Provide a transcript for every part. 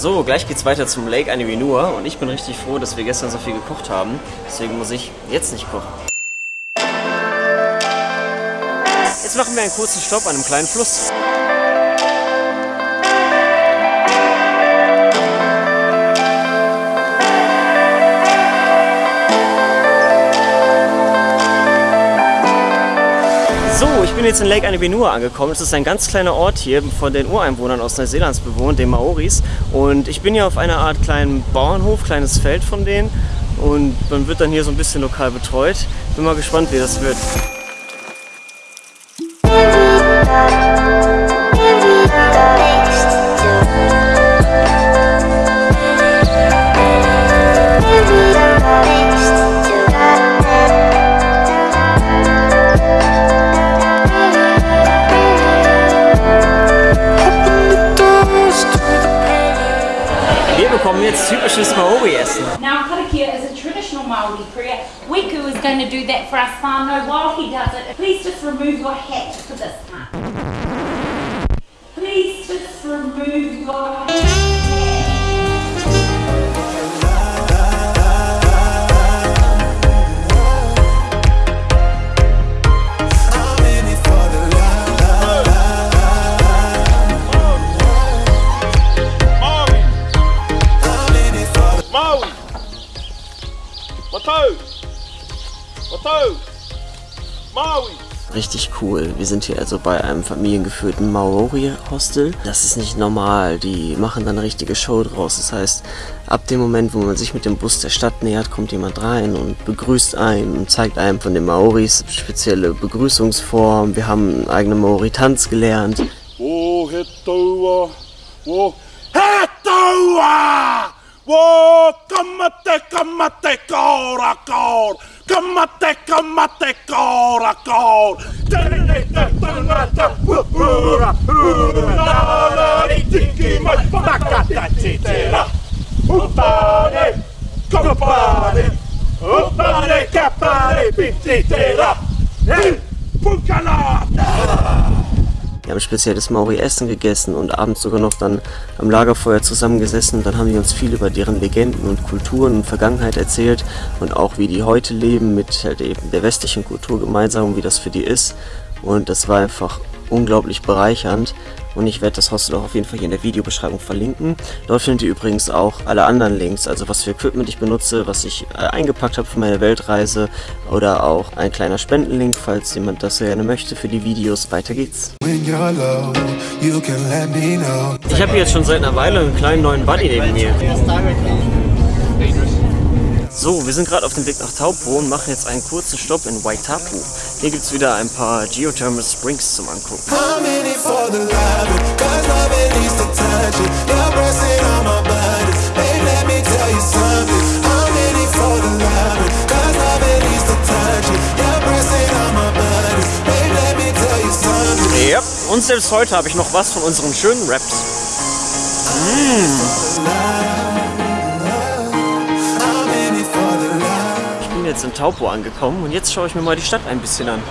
So, gleich geht's weiter zum Lake Anivinua und ich bin richtig froh, dass wir gestern so viel gekocht haben. Deswegen muss ich jetzt nicht kochen. Jetzt machen wir einen kurzen Stopp an einem kleinen Fluss. Bin jetzt in Lake Anibenua angekommen. Es ist ein ganz kleiner Ort hier von den Ureinwohnern aus Neuseelands bewohnt, den Maoris. Und ich bin hier auf einer Art kleinen Bauernhof, kleines Feld von denen. Und man wird dann hier so ein bisschen lokal betreut. Bin mal gespannt, wie das wird. Wir bekommen jetzt typisches Maori-Essen. Now karakia is a traditional Maori prayer. Wiku is going to do that for us whānau. While he does it, please just remove your hat for this part. Please just remove your hat. Maui! Richtig cool. Wir sind hier also bei einem familiengeführten Maori-Hostel. Das ist nicht normal. Die machen dann eine richtige Show draus. Das heißt, ab dem Moment, wo man sich mit dem Bus der Stadt nähert, kommt jemand rein und begrüßt einen und zeigt einem von den Maoris spezielle Begrüßungsformen. Wir haben einen eigenen Maori-Tanz gelernt. Wo he taua! Wo Wo kamate kamate kora kor! Kamate kamate kora kor! Tene te tangata pura pura ni tiki mai pakata titera! Upare! Kapare! Upare kapare pititera! Hey! Wir haben spezielles Maori-Essen gegessen und abends sogar noch dann am Lagerfeuer zusammengesessen. Dann haben die uns viel über deren Legenden und Kulturen und Vergangenheit erzählt und auch wie die heute leben mit halt eben der westlichen Kultur gemeinsam und wie das für die ist. Und das war einfach unglaublich bereichernd und ich werde das Hostel auch auf jeden Fall hier in der Videobeschreibung verlinken. Dort findet ihr übrigens auch alle anderen Links, also was für Equipment ich benutze, was ich äh, eingepackt habe für meine Weltreise oder auch ein kleiner Spendenlink, falls jemand das gerne möchte für die Videos. Weiter geht's. Ich habe hier jetzt schon seit einer Weile einen kleinen neuen Buddy neben mir. So, wir sind gerade auf dem Weg nach Taupo und machen jetzt einen kurzen Stopp in Waitapu. Hier gibt es wieder ein paar Geothermal Springs zum Angucken. Yep. Und selbst heute habe ich noch was von unseren schönen Raps. I'm jetzt in Taupo angekommen und jetzt schaue ich mir mal die Stadt ein bisschen an.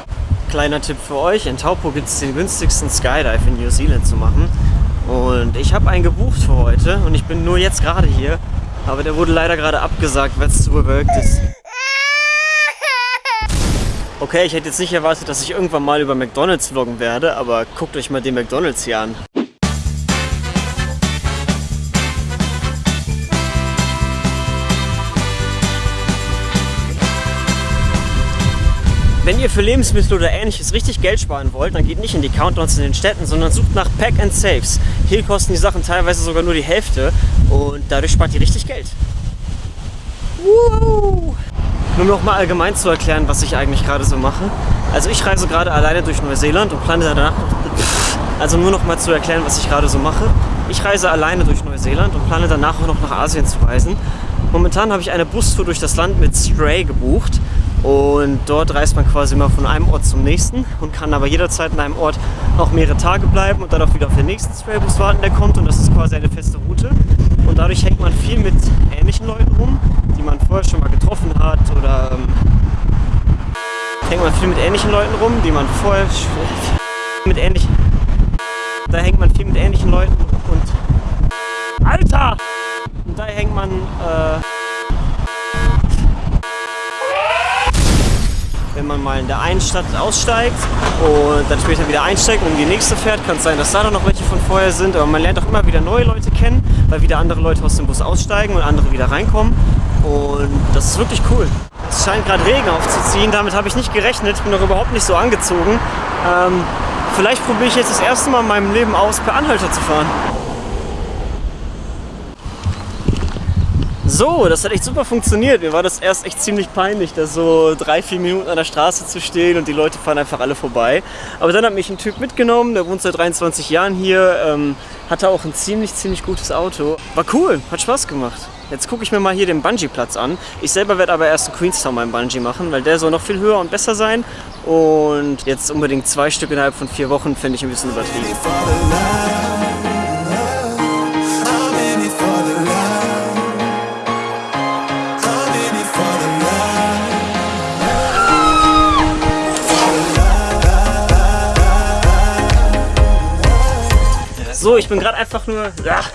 Kleiner Tipp für euch, in Taupo gibt es den günstigsten Skydive in New Zealand zu machen. Und ich habe einen gebucht für heute und ich bin nur jetzt gerade hier. Aber der wurde leider gerade abgesagt, weil es zu bewölkt ist. Okay, ich hätte jetzt nicht erwartet, dass ich irgendwann mal über McDonalds vloggen werde, aber guckt euch mal den McDonalds hier an. Wenn ihr für Lebensmittel oder ähnliches richtig Geld sparen wollt, dann geht nicht in die Countdowns in den Städten, sondern sucht nach Pack and Saves. Hier kosten die Sachen teilweise sogar nur die Hälfte und dadurch spart ihr richtig Geld. Woo! Nur noch mal allgemein zu erklären, was ich eigentlich gerade so mache. Also ich reise gerade alleine durch Neuseeland und plane danach also nur noch mal zu erklären, was ich gerade so mache. Ich reise alleine durch Neuseeland und plane danach auch noch nach Asien zu reisen. Momentan habe ich eine Bustour durch das Land mit Stray gebucht und dort reist man quasi mal von einem Ort zum nächsten und kann aber jederzeit in einem Ort auch mehrere Tage bleiben und dann auch wieder auf den nächsten Straybus warten, der kommt und das ist quasi eine feste Route und dadurch hängt man viel mit ähnlichen Leuten rum, die man vorher schon mal getroffen hat oder ähm, hängt man viel mit ähnlichen Leuten rum, die man vorher mit ähnlichen da hängt man viel mit ähnlichen Leuten und Alter! Wenn man mal in der einen Stadt aussteigt und dann später wieder einsteigt und in die nächste fährt, kann es sein, dass da dann noch welche von vorher sind. Aber man lernt auch immer wieder neue Leute kennen, weil wieder andere Leute aus dem Bus aussteigen und andere wieder reinkommen. Und das ist wirklich cool. Es scheint gerade Regen aufzuziehen, damit habe ich nicht gerechnet. Ich bin noch überhaupt nicht so angezogen. Ähm, vielleicht probiere ich jetzt das erste Mal in meinem Leben aus, per Anhalter zu fahren. So, das hat echt super funktioniert. Mir war das erst echt ziemlich peinlich, da so drei, vier Minuten an der Straße zu stehen und die Leute fahren einfach alle vorbei. Aber dann hat mich ein Typ mitgenommen, der wohnt seit 23 Jahren hier, ähm, hatte auch ein ziemlich, ziemlich gutes Auto. War cool, hat Spaß gemacht. Jetzt gucke ich mir mal hier den Bungee-Platz an. Ich selber werde aber erst in Queenstown meinen Bungee machen, weil der soll noch viel höher und besser sein. Und jetzt unbedingt zwei Stück innerhalb von vier Wochen finde ich ein bisschen übertrieben. So, ich bin gerade einfach nur. Ach,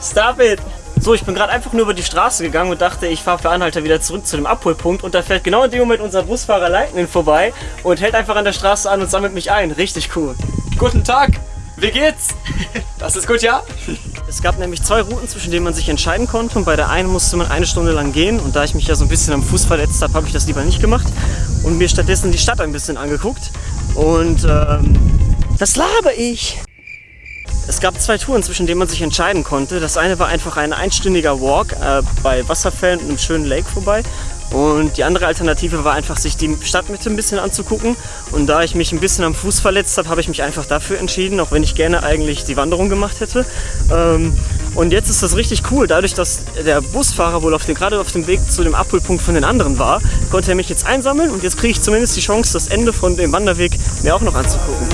stop it! So, ich bin gerade einfach nur über die Straße gegangen und dachte, ich fahre für Anhalter wieder zurück zu dem Abholpunkt und da fährt genau in dem Moment unser Busfahrer Lightning vorbei und hält einfach an der Straße an und sammelt mich ein. Richtig cool. Guten Tag, wie geht's? Das ist gut, ja? Es gab nämlich zwei Routen, zwischen denen man sich entscheiden konnte und bei der einen musste man eine Stunde lang gehen und da ich mich ja so ein bisschen am Fuß verletzt habe, habe ich das lieber nicht gemacht und mir stattdessen die Stadt ein bisschen angeguckt und ähm, das laber ich. Es gab zwei Touren, zwischen denen man sich entscheiden konnte. Das eine war einfach ein einstündiger Walk äh, bei Wasserfällen und einem schönen Lake vorbei. Und die andere Alternative war einfach, sich die Stadtmitte ein bisschen anzugucken. Und da ich mich ein bisschen am Fuß verletzt habe, habe ich mich einfach dafür entschieden, auch wenn ich gerne eigentlich die Wanderung gemacht hätte. Ähm, und jetzt ist das richtig cool. Dadurch, dass der Busfahrer wohl auf dem, gerade auf dem Weg zu dem Abholpunkt von den anderen war, konnte er mich jetzt einsammeln und jetzt kriege ich zumindest die Chance, das Ende von dem Wanderweg mir auch noch anzugucken.